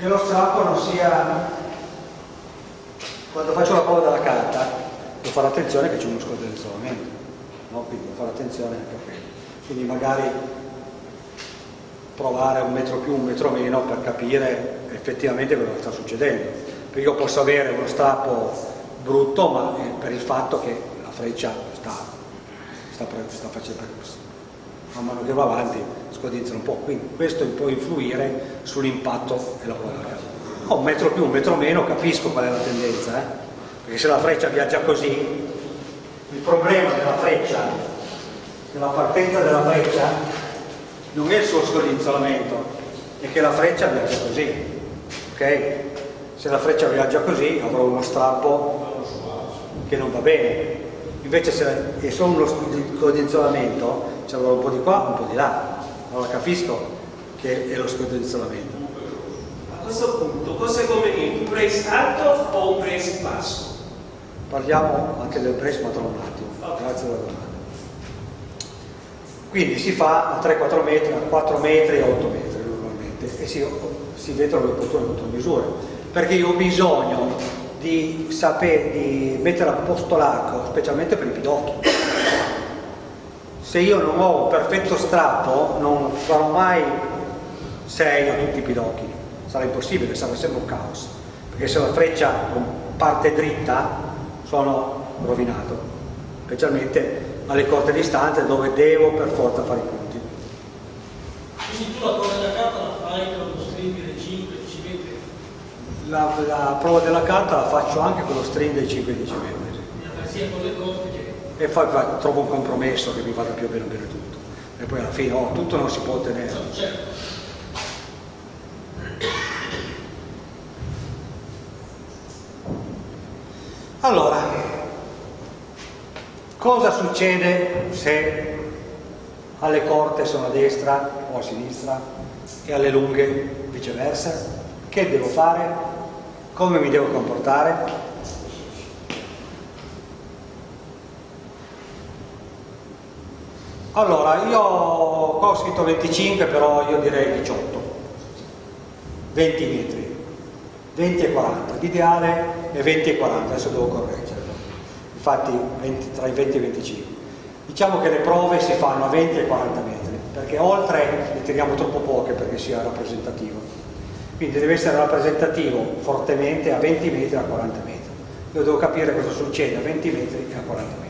che lo strappo non sia quando faccio la prova della carta devo fare attenzione che c'è uno scodenzionamento no? quindi devo fare attenzione anche a quello. Quindi magari provare un metro più, un metro meno per capire effettivamente cosa sta succedendo. Perché io posso avere uno strappo brutto ma per il fatto che la freccia sta, sta, sta facendo man mano che va avanti scodinzano un po' quindi questo può influire sull'impatto della della carta oh, un metro più, un metro meno, capisco qual è la tendenza, eh? perché se la freccia viaggia così, il problema della freccia, della partenza della freccia, non è il suo scodinzolamento, è che la freccia viaggia così, ok? Se la freccia viaggia così avrò uno strappo che non va bene, invece se è solo uno scodinzolamento, ci avrò un po' di qua, un po' di là, allora capisco che è lo scodinzolamento questo punto cosa è conveniente? Un brace alto o un brace basso? Parliamo anche del brace ma tra un attimo, okay. grazie alla domanda. Quindi si fa a 3-4 metri, a 4 metri e 8 metri normalmente e si, si vedono le opportune contromisure perché io ho bisogno di sapere, di mettere a posto l'arco, specialmente per i pidocchi. Se io non ho un perfetto strappo non farò mai 6 a tutti i pidocchi sarà impossibile, sarà sempre un caos, perché se la freccia parte dritta sono rovinato, specialmente alle corte distanze dove devo per forza fare i punti. Quindi tu la prova della carta la fai con lo string dei 5 10 metri? La, la, prova della carta la faccio anche con lo string dei 5 10 metri. Sia con le corte che... E poi trovo un compromesso che mi vada più o meno bene tutto. E poi alla fine oh, tutto non si può ottenere. Allora, cosa succede se alle corte sono a destra o a sinistra e alle lunghe viceversa? Che devo fare? Come mi devo comportare? Allora, io qua ho scritto 25, però io direi 18, 20 metri. 20 e 40, l'ideale è 20 e 40, adesso devo correggerlo, infatti 20, tra i 20 e i 25. Diciamo che le prove si fanno a 20 e 40 metri, perché oltre ne teniamo troppo poche perché sia rappresentativo. Quindi deve essere rappresentativo fortemente a 20 metri e a 40 metri. Io devo capire cosa succede a 20 metri e a 40 metri.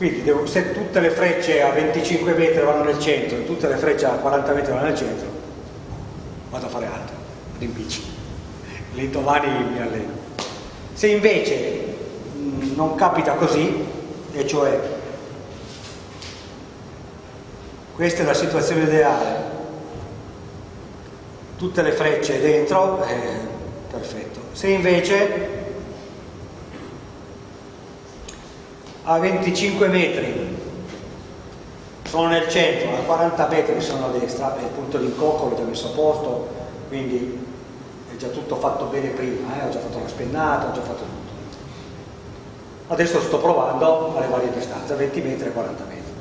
Quindi devo, se tutte le frecce a 25 metri vanno nel centro e tutte le frecce a 40 metri vanno nel centro, vado a fare altro, vado in bici. Lì domani mi alleno. Se invece mh, non capita così, e cioè questa è la situazione ideale, tutte le frecce dentro, eh, perfetto. Se invece a 25 metri sono nel centro, a 40 metri sono a destra, è il punto di incocco, l'ho già messo a posto, quindi è già tutto fatto bene prima, eh? ho già fatto la spennata, ho già fatto tutto. Adesso sto provando alle varie distanze, a 20 metri e 40 metri.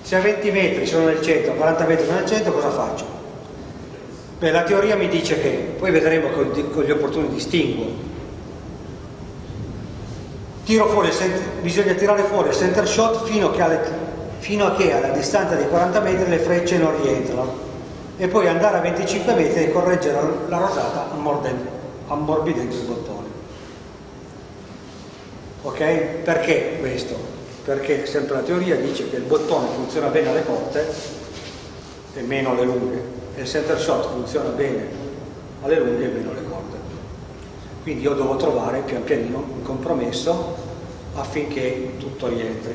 Se a 20 metri sono nel centro, a 40 metri sono nel centro, cosa faccio? Beh, la teoria mi dice che, poi vedremo con, con gli opportuni distinguo, fuori bisogna tirare fuori il center shot fino, alle, fino, a che alla distanza di 40 metri le frecce non rientrano e poi andare a 25 metri e correggere la rosata ammorbidendo il bottone ok? perché questo? perché sempre la teoria dice che il bottone funziona bene alle corte e meno alle lunghe e il center shot funziona bene alle lunghe e meno alle corte quindi io devo trovare pian pianino un compromesso affinché tutto rientri.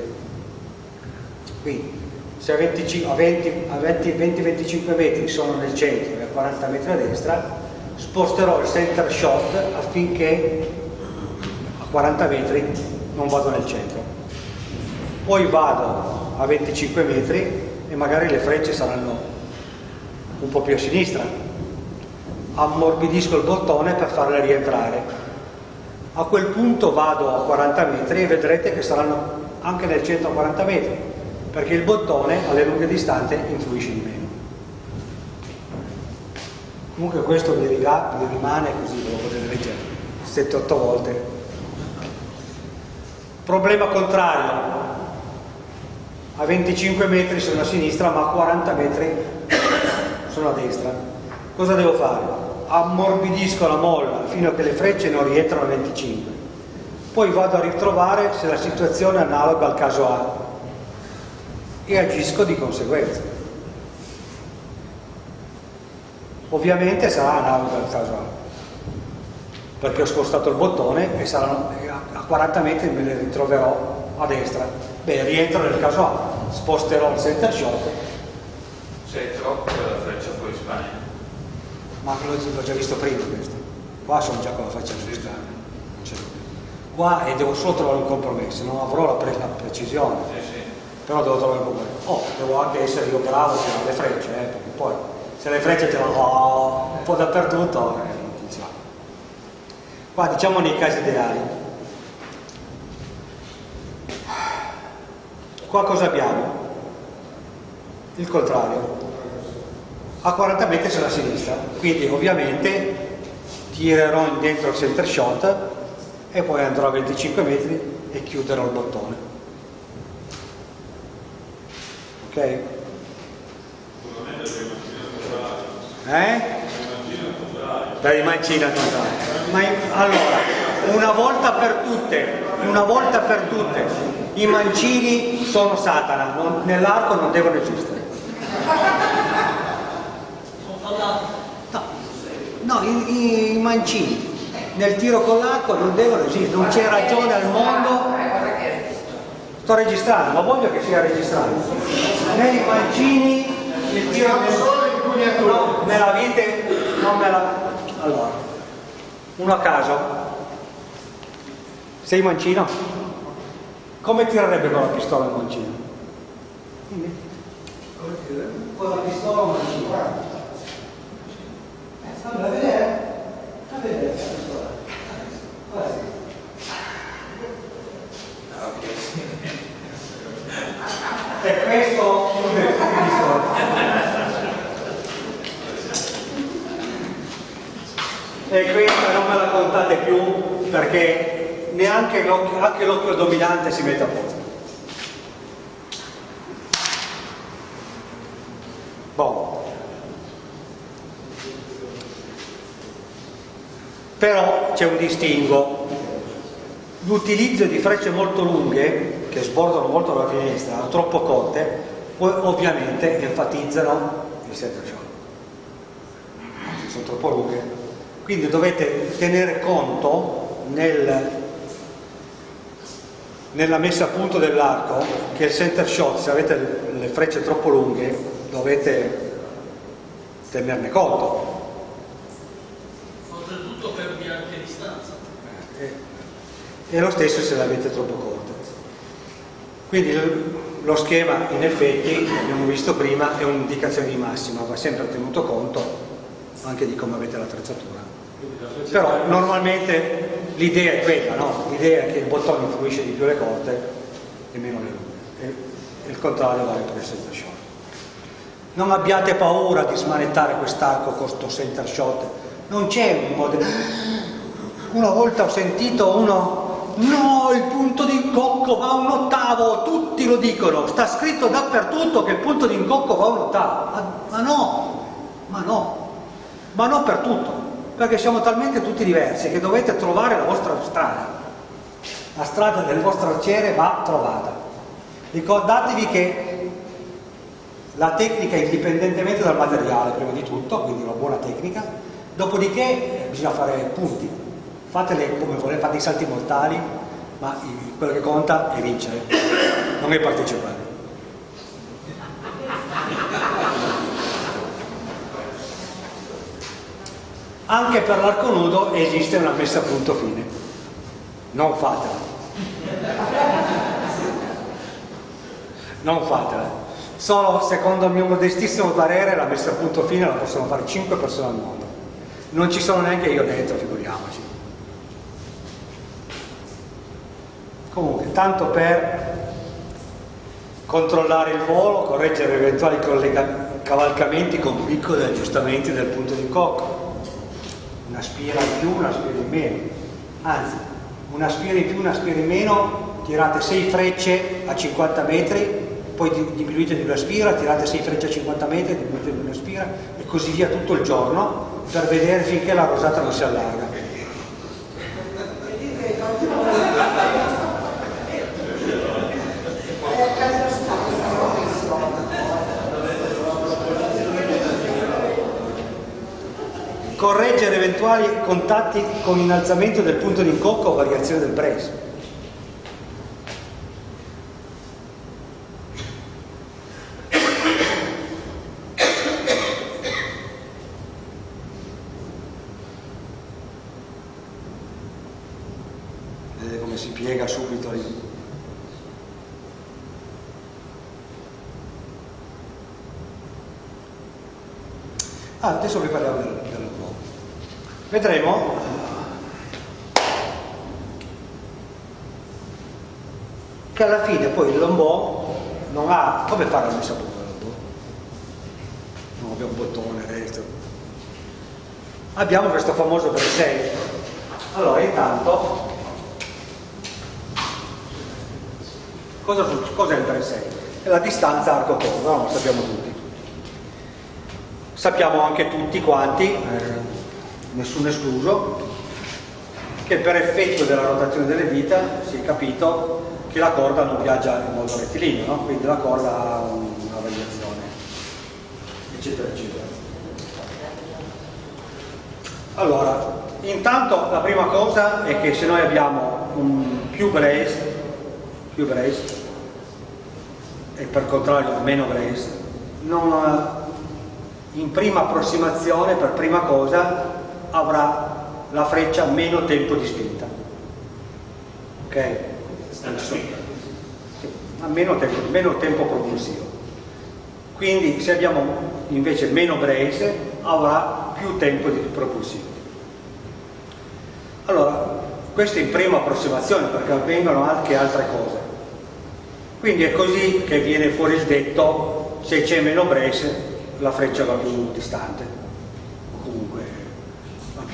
Quindi se a 20-25 metri sono nel centro e a 40 metri a destra, sposterò il center shot affinché a 40 metri non vado nel centro. Poi vado a 25 metri e magari le frecce saranno un po' più a sinistra, ammorbidisco il bottone per farle rientrare. A quel punto vado a 40 metri e vedrete che saranno anche nel centro a 40 metri. perché il bottone alle lunghe distanze influisce di meno. Comunque questo vi, rimane così, lo potete leggere 7-8 volte. Problema contrario, a 25 metri sono a sinistra ma a 40 metri sono a destra. Cosa devo fare? Ammorbidisco la molla fino a che le frecce non rientrano a 25 poi vado a ritrovare se la situazione è analoga al caso A e agisco di conseguenza. Ovviamente sarà analoga al caso A, perché ho spostato il bottone e saranno, a 40 metri me ne ritroverò a destra. Beh, rientro nel caso A, sposterò il center shot. Sei troppo la freccia fuori Spagna. Ma l'ho già visto prima questo. Qua sono già con la freccia spostata qua e devo solo trovare un compromesso, non avrò la, pre la precisione, sì, sì. però devo trovare un compromesso. Oh, devo anche essere io bravo a tirare le frecce, eh, perché poi se le frecce te le ho un po' dappertutto, eh, non funziona. Qua diciamo nei casi ideali. Qua cosa abbiamo? Il contrario. A 40 metri sulla sinistra, quindi ovviamente tirerò dentro il center shot e poi andrò a 25 metri e chiuderò il bottone. Ok? eh? per i mancini al ma in, allora una volta per tutte una volta per tutte i mancini sono satana. Nell'arco non devono esistere no, no i, i mancini nel tiro con l'acqua non devono esistere, non c'è ragione al mondo. Sto registrando, ma voglio che sia registrato. Nei mancini il tiro nel... no, me la vite, non me la... Allora, uno a caso. Sei mancino? Come tirerebbe con la pistola il mancino? Con la pistola un mancino. Allora, a vedere? A vedere. E questo non me la contate più perché neanche l'occhio dominante si mette a posto. Però c'è un distinguo. L'utilizzo di frecce molto lunghe, che sbordano molto la finestra, troppo corte, ovviamente enfatizzano il shot. Sono troppo lunghe. Quindi dovete tenere conto nel, nella messa a punto dell'arco che il center shot, se avete le frecce troppo lunghe, dovete tenerne conto e lo stesso se l'avete troppo corto. Quindi lo schema in effetti, abbiamo visto prima, è un'indicazione di massima, va sempre tenuto conto anche di come avete l'attrezzatura. Però normalmente l'idea è quella, no? l'idea è che il bottone influisce di più le corte e meno le lunghe, il contrario vale per il center shot. Non abbiate paura di smanettare quest'arco con questo center shot, non c'è un modo... Una volta ho sentito uno no, il punto di incocco va un ottavo, tutti lo dicono, sta scritto dappertutto che il punto di incocco va un ottavo, ma, ma no, ma no, ma no per tutto, perché siamo talmente tutti diversi che dovete trovare la vostra strada, la strada del vostro arciere va trovata. Ricordatevi che la tecnica indipendentemente dal materiale, prima di tutto, quindi una buona tecnica, dopodiché bisogna fare punti, fatele come volete, fate i salti mortali, ma quello che conta è vincere, non è partecipare. Anche per l'arco nudo esiste una messa a punto fine, non fatela. Non fatela. Solo, secondo il mio modestissimo parere, la messa a punto fine la possono fare 5 persone al mondo. Non ci sono neanche io dentro, figuriamoci. Comunque, tanto per controllare il volo, correggere eventuali cavalcamenti con piccoli aggiustamenti del punto di cocco. Una spira in più, una spira in meno. Anzi, una spira in più, una spira in meno, tirate 6 frecce a 50 metri, poi diminuite di una spira, tirate 6 frecce a 50 metri, diminuite di una spira e così via tutto il giorno per vedere finché la rosata non si allarga. Correggere eventuali contatti con innalzamento del punto di incocco o variazione del brace. Vedete come si piega subito lì. Ah, adesso vi lavoro. Vedremo che alla fine poi il lombò non ha... come fare la messa a punto lombò? Non abbiamo un bottone dentro. Abbiamo questo famoso 6. Allora, intanto, cosa, cosa è il 6? È la distanza arco-corda, no? lo sappiamo tutti. Sappiamo anche tutti quanti, eh, nessuno escluso, che per effetto della rotazione delle dita si è capito che la corda non viaggia in modo rettilineo, no? quindi la corda ha una variazione, eccetera, eccetera. Allora, intanto la prima cosa è che se noi abbiamo un più brace, più brace e per contrario meno brace, non in prima approssimazione, per prima cosa, avrà la freccia meno tempo di spinta. Ok? Meno tempo, meno tempo propulsivo. Quindi se abbiamo invece meno brace avrà più tempo di propulsivo. Allora, questo in prima approssimazione perché avvengono anche altre cose. Quindi è così che viene fuori il detto se c'è meno brace la freccia va più distante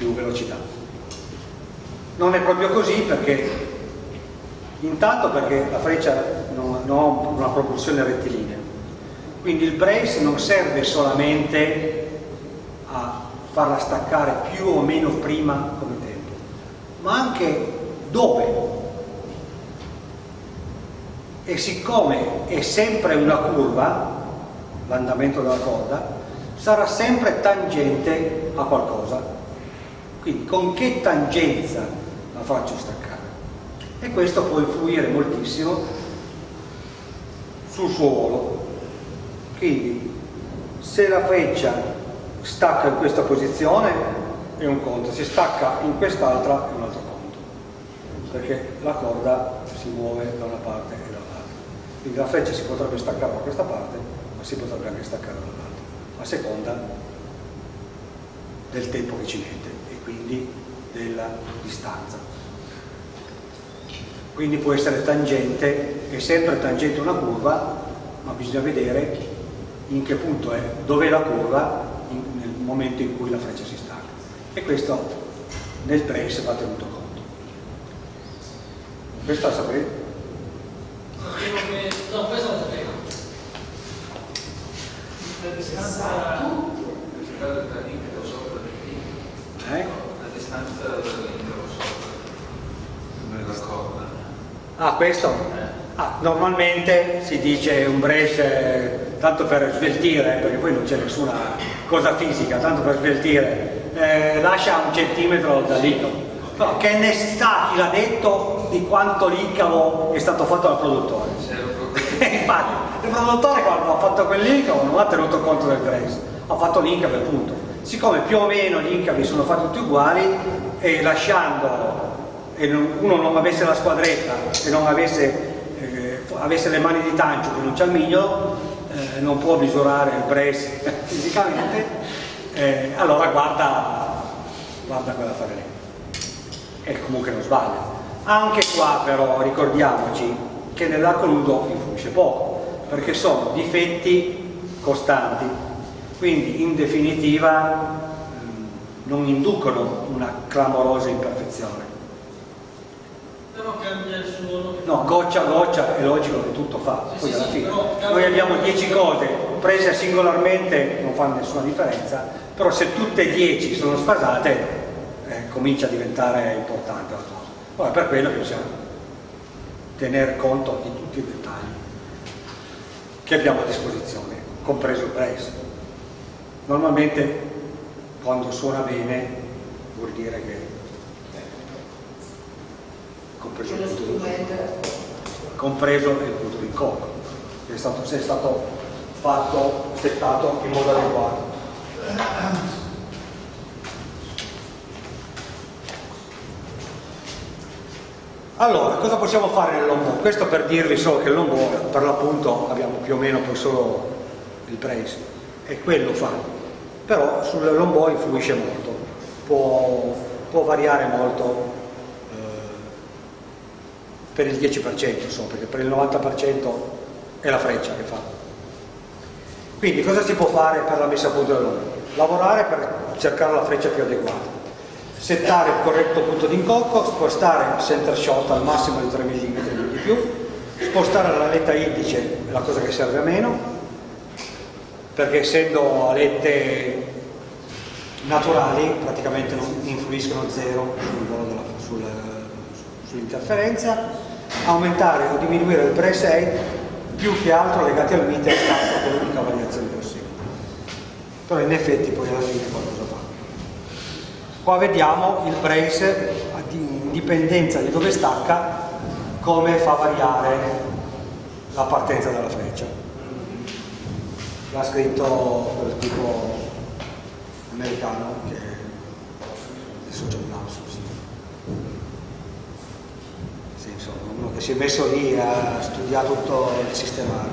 più velocità. Non è proprio così perché intanto perché la freccia non, non ha una propulsione rettilinea, quindi il brace non serve solamente a farla staccare più o meno prima come tempo, ma anche dove. E siccome è sempre una curva, l'andamento della corda, sarà sempre tangente a qualcosa. Quindi con che tangenza la faccio staccare? E questo può influire moltissimo sul suo volo. Quindi se la freccia stacca in questa posizione è un conto, se stacca in quest'altra è un altro conto, perché la corda si muove da una parte e dall'altra. Quindi la freccia si potrebbe staccare da questa parte si potrebbe anche staccare dall'altro, a seconda del tempo che ci mette quindi della distanza. Quindi può essere tangente, è sempre tangente una curva, ma bisogna vedere in che punto è, dov'è la curva in, nel momento in cui la freccia si stacca. E questo nel trace va tenuto conto. Questo la sapete? No, questo la sapevo la distanza dall'interno sopra eh? la distanza dall'interno sopra nella corda. Ah questo? Eh. Ah, normalmente si dice un brace tanto per sveltire perché poi non c'è nessuna cosa fisica tanto per sveltire. Eh, lascia un centimetro dall'icavo no, che ne sa chi l'ha detto di quanto l'icavo è stato fatto dal produttore. Infatti il produttore quando ha fatto quell'incavo non ha tenuto conto del grace ha fatto l'incavo e punto siccome più o meno gli incavi sono fatti tutti uguali e lasciando e uno non avesse la squadretta e non avesse, eh, avesse le mani di tancio che non c'è il mignolo eh, non può misurare il brace fisicamente eh, allora guarda guarda quella fare lì. E comunque non sbaglia. Anche qua però ricordiamoci che nell'arco nudo influisce poco perché sono difetti costanti, quindi in definitiva ehm, non inducono una clamorosa imperfezione. Però cambia il suono. No, goccia a goccia è logico che tutto fa, Sì, poi sì, alla fine. però- Noi abbiamo 10 cose, prese singolarmente non fanno nessuna differenza, però se tutte e 10 sono sfasate eh, comincia a diventare importante la cosa. Allora, per quello che bisogna tener conto di tutti i dettagli che abbiamo a disposizione, compreso il brace. Normalmente quando suona bene vuol dire che compreso il punto compreso il punto di incontro, che è stato, è stato fatto, settato in modo adeguato. Allora, cosa possiamo fare nell'ombo? Questo per dirvi solo che l'ombo, per l'appunto, abbiamo più o meno solo il brace, e quello fa. Però sull'ombo influisce molto, può, può variare molto eh, per il 10%, insomma, perché per il 90% è la freccia che fa. Quindi cosa si può fare per la messa a punto dell'ombo? Lavorare per cercare la freccia più adeguata settare il corretto punto di incocco, spostare il center shot al massimo di 3 mm di più, spostare la letta indice, è la cosa che serve a meno, perché essendo alette naturali praticamente non influiscono zero sul sull'interferenza, aumentare o diminuire il press più che altro legati al meter è stata l'unica variazione possibile. Però in effetti poi alla fine qualcosa fa. Qua vediamo il brace, in dipendenza di dove stacca, come fa variare la partenza della freccia. L'ha scritto quel tipo americano che adesso c'è un lapsus. Sì, insomma, uno che si è messo lì e ha studiato tutto il sistema.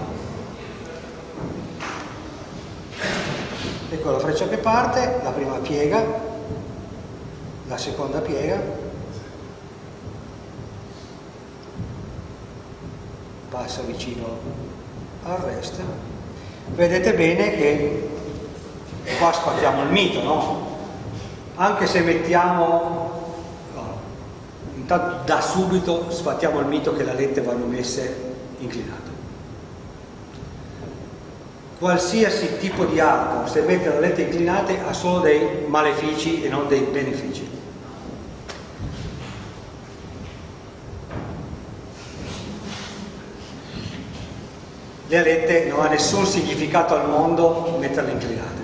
Ecco la freccia che parte, la prima piega, la seconda piega passa vicino al rest vedete bene che qua sfattiamo il mito no? anche se mettiamo intanto da subito sfattiamo il mito che le alette vanno messe inclinate qualsiasi tipo di arco, se mette le alette inclinate, ha solo dei malefici e non dei benefici. Le alette non ha nessun significato al mondo metterle inclinate,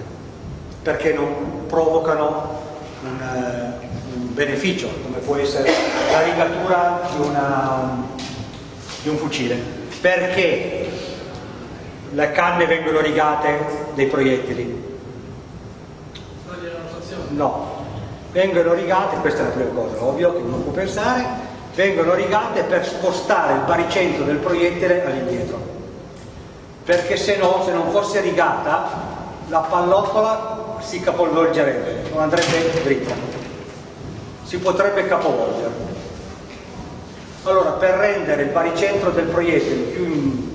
perché non provocano un, eh, un beneficio, come può essere la rigatura di, una, di un fucile. Perché le canne vengono rigate dei proiettili? No, vengono rigate, questa è la prima cosa, ovvio che uno può pensare, vengono rigate per spostare il baricentro del proiettile all'indietro. Perché se no, se non fosse rigata, la pallottola si capovolgerebbe, non andrebbe dritta. Si potrebbe capovolgere. Allora, per rendere il baricentro del proiettile più in-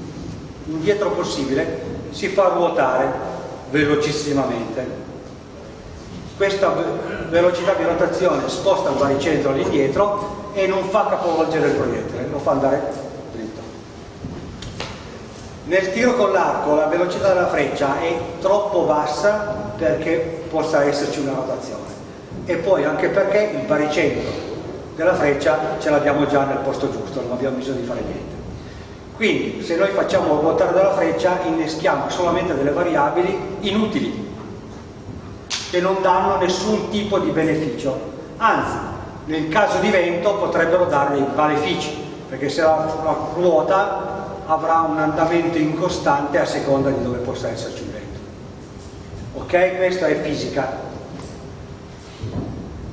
indietro possibile, si fa ruotare velocissimamente. Questa ve- velocità di rotazione sposta il baricentro all'indietro e non fa capovolgere il proiettile, lo fa andare. Nel tiro con l'arco la velocità della freccia è troppo bassa perché possa esserci una rotazione e poi anche perché il baricentro della freccia ce l'abbiamo già nel posto giusto, non abbiamo bisogno di fare niente. Quindi se noi facciamo ruotare della freccia inneschiamo solamente delle variabili inutili che non danno nessun tipo di beneficio, anzi nel caso di vento potrebbero dare dei malefici, perché se la ruota avrà un andamento incostante a seconda di dove possa esserci il vento. Ok? Questa è fisica.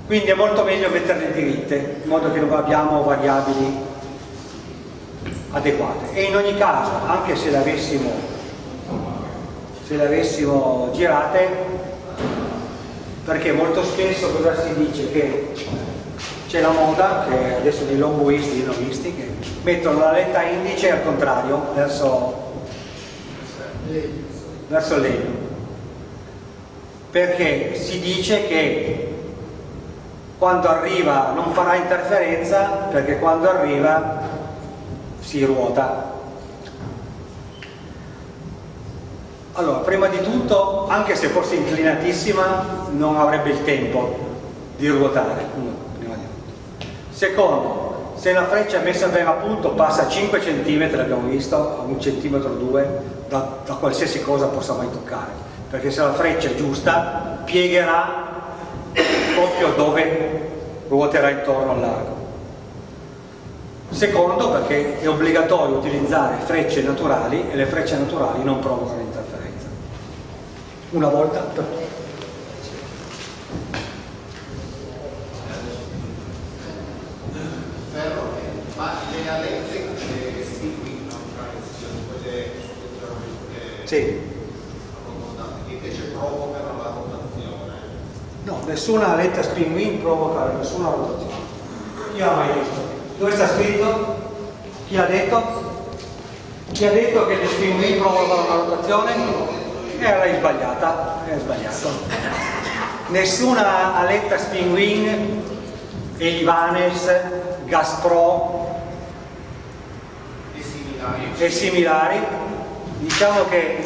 Quindi è molto meglio metterle diritte, in modo che non abbiamo variabili adeguate. E in ogni caso, anche se le avessimo, se le avessimo girate, perché molto spesso cosa si dice? Che c'è la moda, che adesso dei lomboisti, dei novisti, che mettono la letta indice al contrario, verso verso legno perché si dice che quando arriva non farà interferenza perché quando arriva si ruota. Allora prima di tutto anche se fosse inclinatissima non avrebbe il tempo di ruotare secondo se la freccia è messa a punto passa 5 cm abbiamo visto a un centimetro o due da, da qualsiasi cosa possa mai toccare. Perché se la freccia è giusta piegherà proprio dove ruoterà intorno all'arco secondo perché è obbligatorio utilizzare frecce naturali e le frecce naturali non provocano interferenza. Una volta per tutte Sì. Invece provocano la rotazione. No, nessuna aletta spin wing provoca nessuna rotazione. Chi ha mai visto? Dove sta scritto? Chi ha detto? Chi ha detto che le spin wing provocano la rotazione? Era sbagliata, è sbagliato. Nessuna aletta spin wing, Elivanes, Gaspro E similari. E diciamo che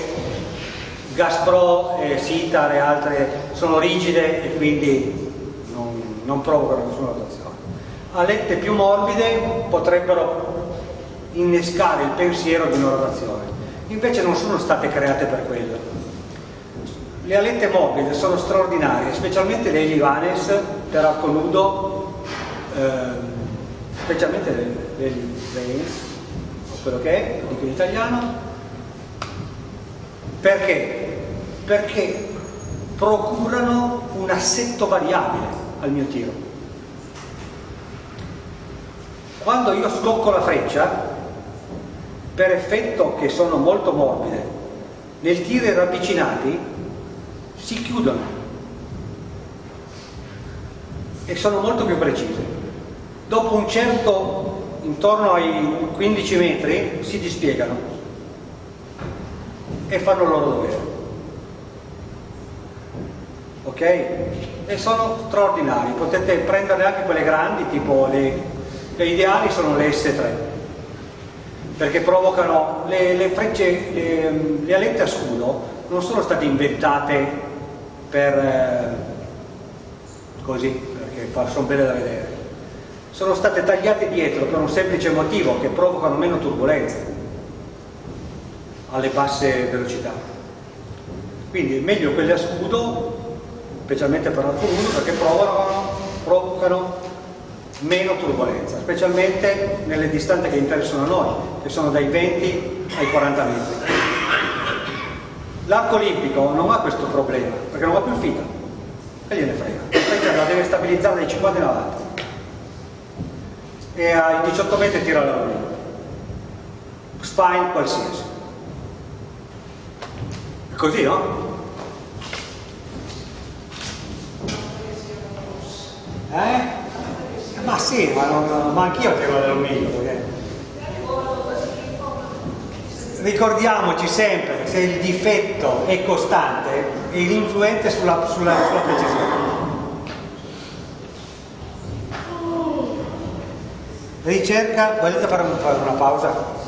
Gaspro, eh, Sitar e altre sono rigide e quindi non, non provocano nessuna rotazione. Alette più morbide potrebbero innescare il pensiero di una rotazione, invece non sono state create per quello. Le alette morbide sono straordinarie, specialmente le Livanes per arco nudo, ehm, specialmente le, le Veins, quello che è, lo dico in italiano, perché? Perché procurano un assetto variabile al mio tiro. Quando io scocco la freccia, per effetto che sono molto morbide, nel tiri ravvicinati si chiudono e sono molto più precise. Dopo un certo, intorno ai 15 metri, si dispiegano e fanno il loro dovere. Ok? E sono straordinari, potete prenderne anche quelle grandi, tipo le, le ideali sono le S3, perché provocano le, le frecce, le, le, alette a scudo non sono state inventate per eh, così, perché sono belle da vedere, sono state tagliate dietro per un semplice motivo, che provocano meno turbolenza alle basse velocità. Quindi meglio quelle a scudo, specialmente per l'arco lungo, perché provocano, provocano meno turbolenza, specialmente nelle distanze che interessano a noi, che sono dai 20 ai 40 metri. L'arco olimpico non ha questo problema, perché non va più il filo, e gliene frega. La freccia la deve stabilizzare dai 50 in avanti. E ai 18 metri tira la Spine qualsiasi. Così, no? Eh? Ma sì, ma, non, ma anch'io tiro l'alluminio. Perché... Ricordiamoci sempre che se il difetto è costante è l'influente sulla, sulla, sulla precisione. Ricerca, volete fare una pausa?